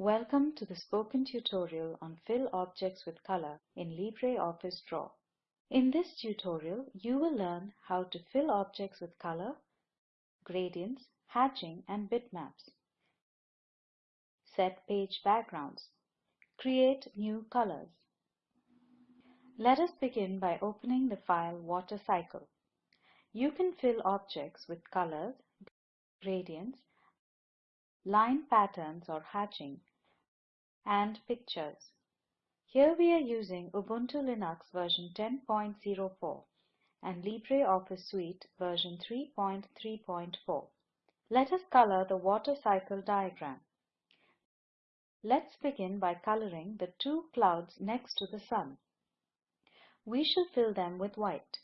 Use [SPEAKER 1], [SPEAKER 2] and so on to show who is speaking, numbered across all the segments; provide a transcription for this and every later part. [SPEAKER 1] Welcome to the spoken tutorial on Fill Objects with Color in LibreOffice Draw. In this tutorial, you will learn how to fill objects with color, gradients, hatching and bitmaps, set page backgrounds, create new colors. Let us begin by opening the file Water Cycle. You can fill objects with colors, gradients, line patterns or hatching and pictures. Here we are using Ubuntu Linux version 10.04 and LibreOffice Suite version 3.3.4. Let us color the water cycle diagram. Let's begin by coloring the two clouds next to the sun. We shall fill them with white.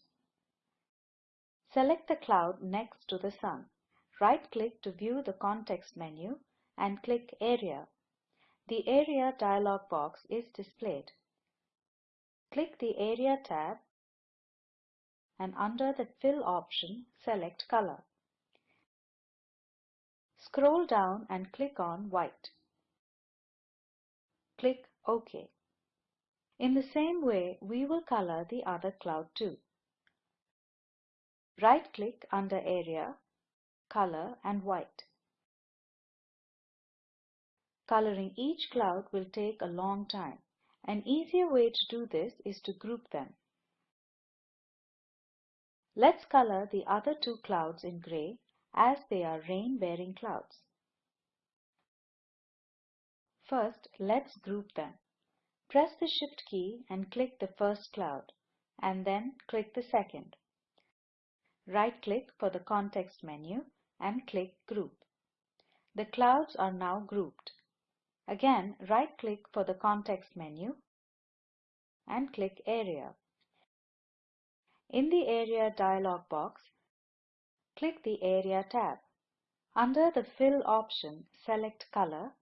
[SPEAKER 1] Select the cloud next to the sun. Right-click to view the context menu and click Area the Area dialog box is displayed. Click the Area tab and under the Fill option, select Color. Scroll down and click on White. Click OK. In the same way, we will color the other cloud too. Right-click under Area, Color and White. Coloring each cloud will take a long time. An easier way to do this is to group them. Let's color the other two clouds in gray as they are rain-bearing clouds. First, let's group them. Press the Shift key and click the first cloud, and then click the second. Right-click for the context menu and click Group. The clouds are now grouped. Again, right-click for the context menu and click Area. In the Area dialog box, click the Area tab. Under the Fill option, select Color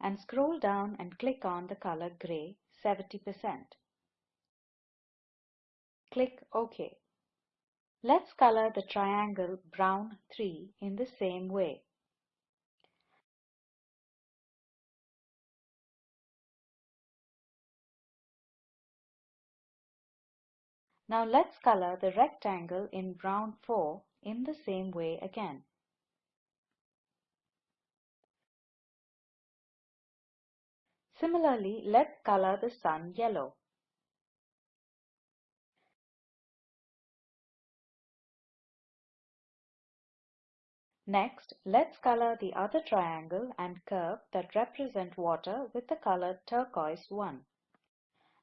[SPEAKER 1] and scroll down and click on the color gray 70%. Click OK. Let's color the triangle brown 3 in the same way. Now let's color the rectangle in brown 4 in the same way again. Similarly, let's color the sun yellow. Next, let's color the other triangle and curve that represent water with the color turquoise 1.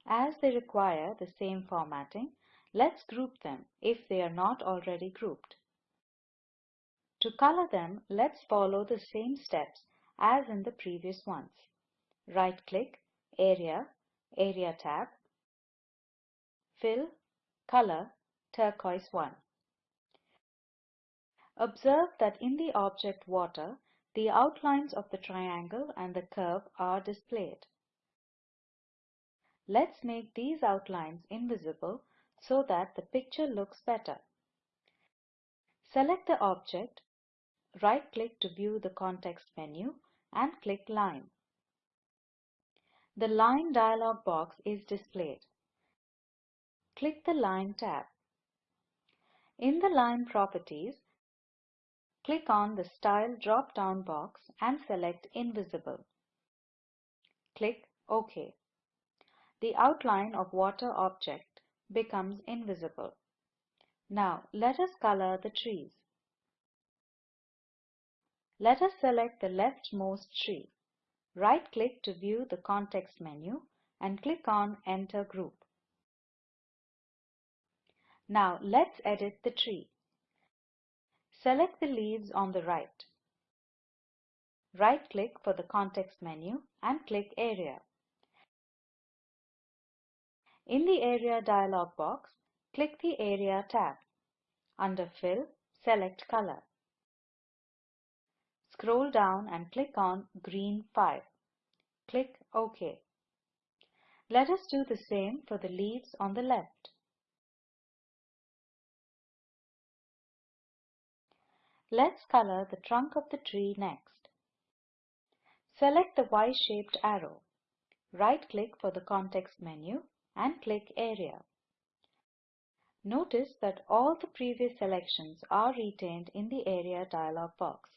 [SPEAKER 1] As they require the same formatting, Let's group them if they are not already grouped. To color them, let's follow the same steps as in the previous ones. Right-click, Area, Area tab, Fill, Color, Turquoise 1. Observe that in the object water, the outlines of the triangle and the curve are displayed. Let's make these outlines invisible so that the picture looks better. Select the object, right-click to view the context menu and click Line. The Line dialog box is displayed. Click the Line tab. In the Line properties, click on the Style drop-down box and select Invisible. Click OK. The outline of water object becomes invisible. Now let us color the trees. Let us select the leftmost tree. Right-click to view the context menu and click on Enter Group. Now let's edit the tree. Select the leaves on the right. Right-click for the context menu and click Area. In the Area dialog box, click the Area tab. Under Fill, select Color. Scroll down and click on Green 5. Click OK. Let us do the same for the leaves on the left. Let's color the trunk of the tree next. Select the Y-shaped arrow. Right-click for the context menu and click Area. Notice that all the previous selections are retained in the Area dialog box.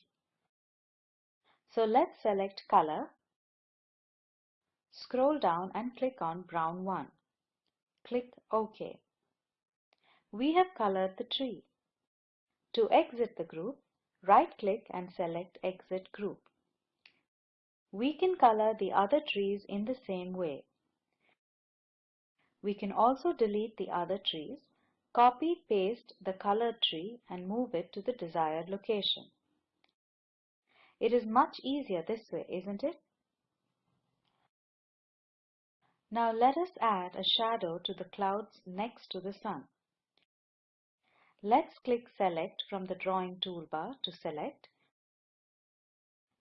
[SPEAKER 1] So let's select Color, scroll down and click on Brown 1. Click OK. We have colored the tree. To exit the group, right-click and select Exit Group. We can color the other trees in the same way. We can also delete the other trees, copy paste the colored tree and move it to the desired location. It is much easier this way, isn't it? Now let us add a shadow to the clouds next to the sun. Let's click Select from the drawing toolbar to select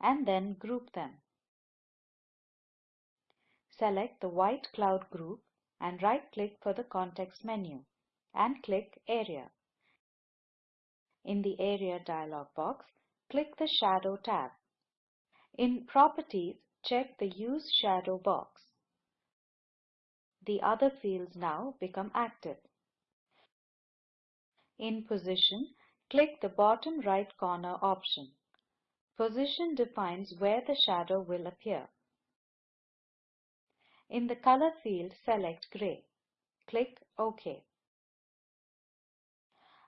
[SPEAKER 1] and then group them. Select the white cloud group and right-click for the context menu and click Area. In the Area dialog box, click the Shadow tab. In Properties, check the Use Shadow box. The other fields now become active. In Position, click the bottom right corner option. Position defines where the shadow will appear. In the color field, select gray. Click OK.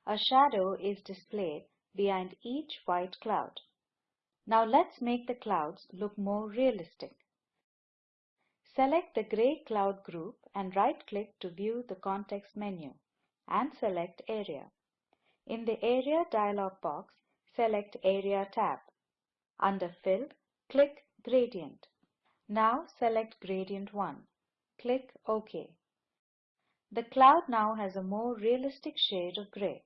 [SPEAKER 1] A shadow is displayed behind each white cloud. Now let's make the clouds look more realistic. Select the gray cloud group and right-click to view the context menu and select Area. In the Area dialog box, select Area tab. Under Fill, click Gradient. Now select gradient 1. Click OK. The cloud now has a more realistic shade of gray.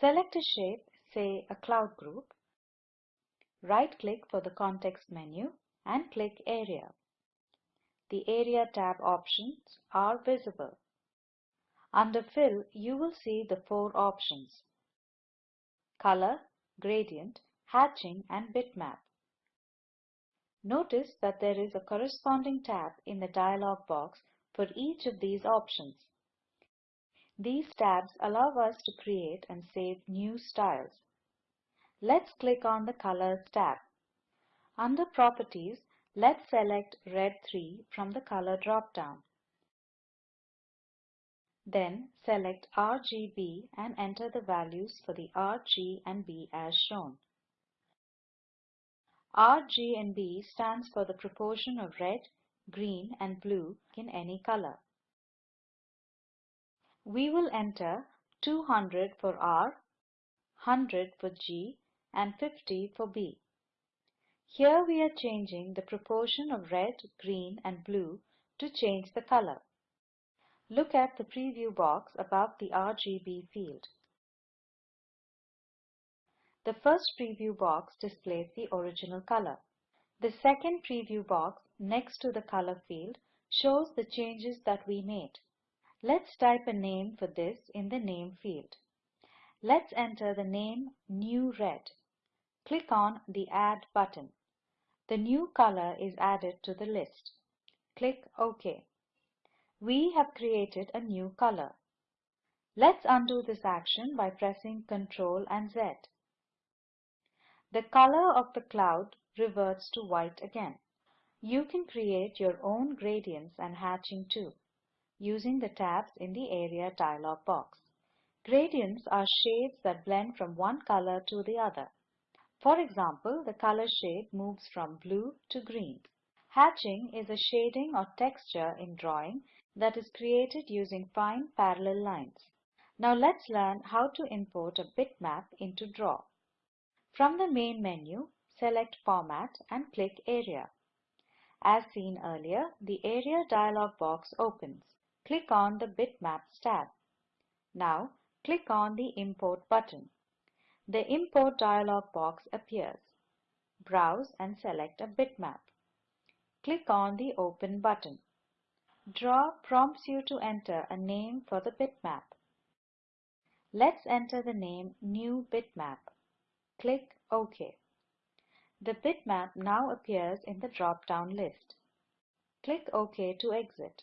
[SPEAKER 1] Select a shape, say a cloud group. Right-click for the context menu and click Area. The Area tab options are visible. Under Fill, you will see the four options. Color, Gradient, Hatching and Bitmap. Notice that there is a corresponding tab in the dialog box for each of these options. These tabs allow us to create and save new styles. Let's click on the Colors tab. Under Properties, let's select Red 3 from the Color drop-down. Then select RGB and enter the values for the R, G and B as shown. RGB stands for the proportion of red, green and blue in any color. We will enter 200 for R, 100 for G and 50 for B. Here we are changing the proportion of red, green and blue to change the color. Look at the preview box above the RGB field. The first preview box displays the original color. The second preview box next to the color field shows the changes that we made. Let's type a name for this in the name field. Let's enter the name New Red. Click on the Add button. The new color is added to the list. Click OK. We have created a new color. Let's undo this action by pressing Ctrl and Z. The color of the cloud reverts to white again. You can create your own gradients and hatching too, using the tabs in the Area dialog box. Gradients are shades that blend from one color to the other. For example, the color shade moves from blue to green. Hatching is a shading or texture in drawing that is created using fine parallel lines. Now let's learn how to import a bitmap into Draw. From the main menu, select Format and click Area. As seen earlier, the Area dialog box opens. Click on the Bitmaps tab. Now, click on the Import button. The Import dialog box appears. Browse and select a bitmap. Click on the Open button. Draw prompts you to enter a name for the bitmap. Let's enter the name New Bitmap. Click OK. The bitmap now appears in the drop-down list. Click OK to exit.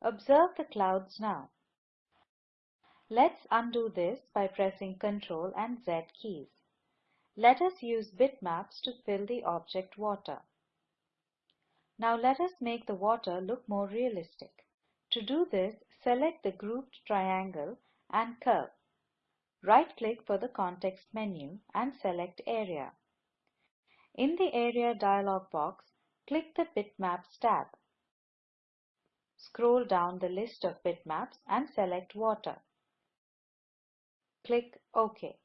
[SPEAKER 1] Observe the clouds now. Let's undo this by pressing Ctrl and Z keys. Let us use bitmaps to fill the object water. Now let us make the water look more realistic. To do this, select the grouped triangle and curve. Right-click for the context menu and select Area. In the Area dialog box, click the Bitmaps tab. Scroll down the list of bitmaps and select Water. Click OK.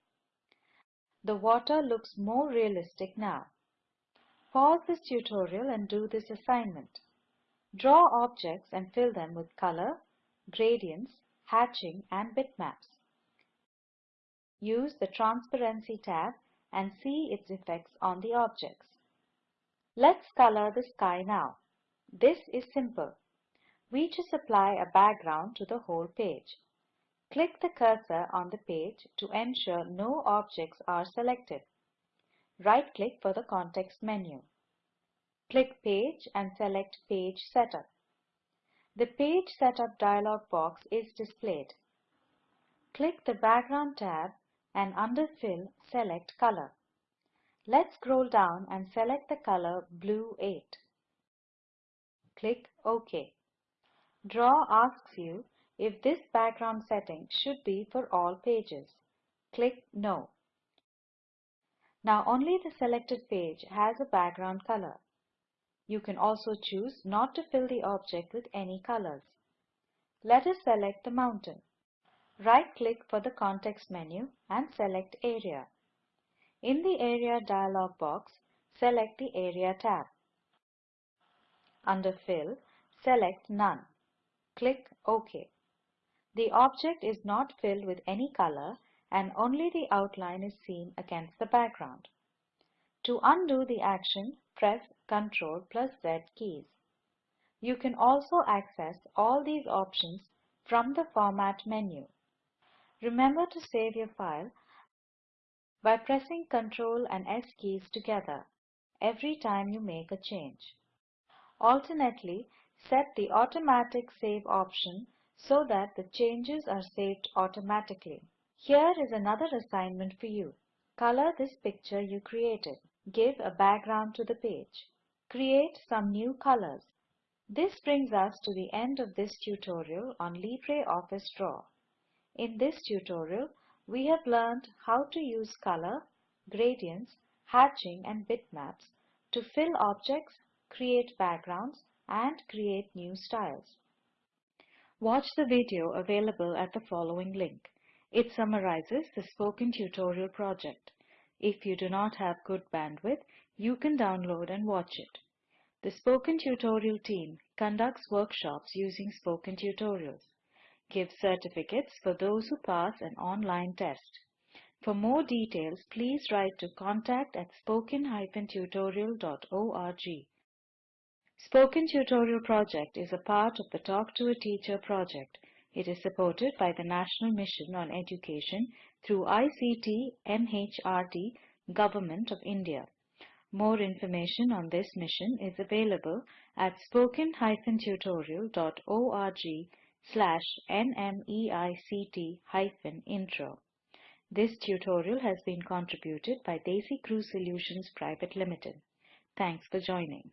[SPEAKER 1] The water looks more realistic now. Pause this tutorial and do this assignment. Draw objects and fill them with color, gradients, hatching and bitmaps use the Transparency tab and see its effects on the objects. Let's color the sky now. This is simple. We just apply a background to the whole page. Click the cursor on the page to ensure no objects are selected. Right-click for the context menu. Click Page and select Page Setup. The Page Setup dialog box is displayed. Click the Background tab and under Fill, select Color. Let's scroll down and select the color Blue 8. Click OK. Draw asks you if this background setting should be for all pages. Click No. Now only the selected page has a background color. You can also choose not to fill the object with any colors. Let us select the mountain. Right-click for the context menu and select Area. In the Area dialog box, select the Area tab. Under Fill, select None. Click OK. The object is not filled with any color and only the outline is seen against the background. To undo the action, press Ctrl plus Z keys. You can also access all these options from the Format menu. Remember to save your file by pressing Ctrl and S keys together every time you make a change. Alternately, set the automatic save option so that the changes are saved automatically. Here is another assignment for you. Color this picture you created. Give a background to the page. Create some new colors. This brings us to the end of this tutorial on LibreOffice Draw. In this tutorial, we have learned how to use color, gradients, hatching and bitmaps to fill objects, create backgrounds and create new styles. Watch the video available at the following link. It summarizes the spoken tutorial project. If you do not have good bandwidth, you can download and watch it. The Spoken Tutorial team conducts workshops using Spoken Tutorials give certificates for those who pass an online test. For more details, please write to contact at spoken-tutorial.org. Spoken Tutorial Project is a part of the Talk to a Teacher project. It is supported by the National Mission on Education through ICT MHRD, Government of India. More information on this mission is available at spoken-tutorial.org slash nmeict hyphen intro. This tutorial has been contributed by DesiCrew Solutions Private Limited. Thanks for joining.